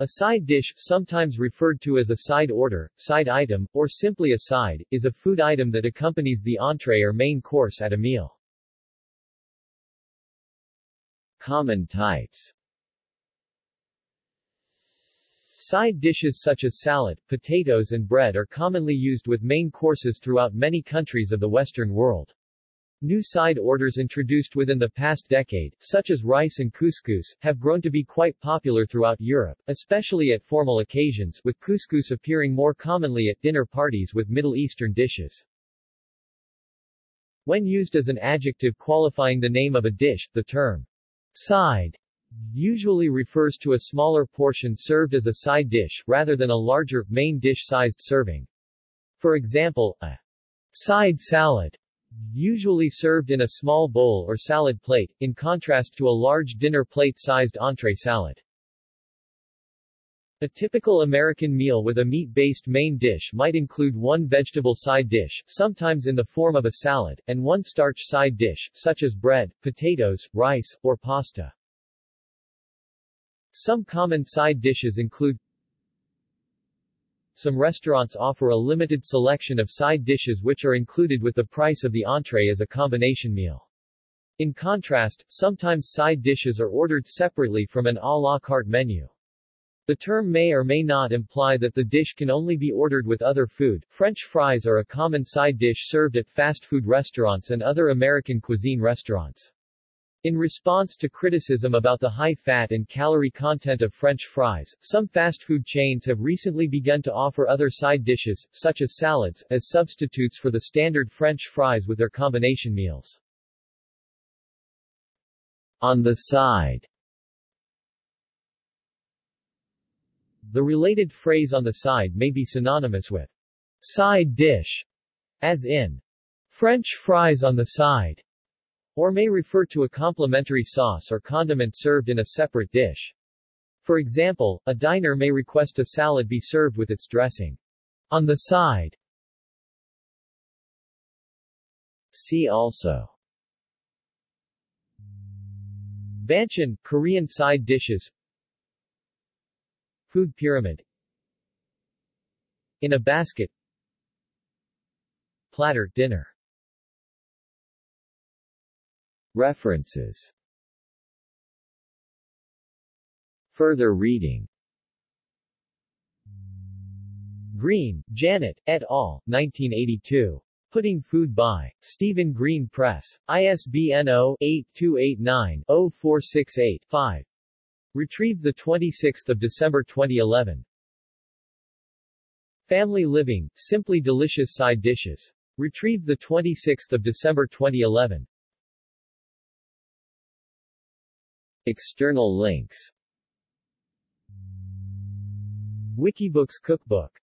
A side dish, sometimes referred to as a side order, side item, or simply a side, is a food item that accompanies the entree or main course at a meal. Common types Side dishes such as salad, potatoes and bread are commonly used with main courses throughout many countries of the Western world. New side orders introduced within the past decade, such as rice and couscous, have grown to be quite popular throughout Europe, especially at formal occasions, with couscous appearing more commonly at dinner parties with Middle Eastern dishes. When used as an adjective qualifying the name of a dish, the term side usually refers to a smaller portion served as a side dish, rather than a larger, main dish-sized serving. For example, a side salad usually served in a small bowl or salad plate, in contrast to a large dinner plate-sized entree salad. A typical American meal with a meat-based main dish might include one vegetable side dish, sometimes in the form of a salad, and one starch side dish, such as bread, potatoes, rice, or pasta. Some common side dishes include some restaurants offer a limited selection of side dishes which are included with the price of the entree as a combination meal. In contrast, sometimes side dishes are ordered separately from an à la carte menu. The term may or may not imply that the dish can only be ordered with other food. French fries are a common side dish served at fast food restaurants and other American cuisine restaurants. In response to criticism about the high fat and calorie content of French fries, some fast food chains have recently begun to offer other side dishes, such as salads, as substitutes for the standard French fries with their combination meals. On the side The related phrase on the side may be synonymous with side dish, as in French fries on the side or may refer to a complementary sauce or condiment served in a separate dish. For example, a diner may request a salad be served with its dressing. On the side. See also. Banchan, Korean side dishes. Food pyramid. In a basket. Platter, dinner References Further reading Greene, Janet, et al., 1982. Putting Food by. Stephen Greene Press. ISBN 0-8289-0468-5. Retrieved 26 December 2011. Family Living, Simply Delicious Side Dishes. Retrieved 26 December 2011. External links. Wikibooks Cookbook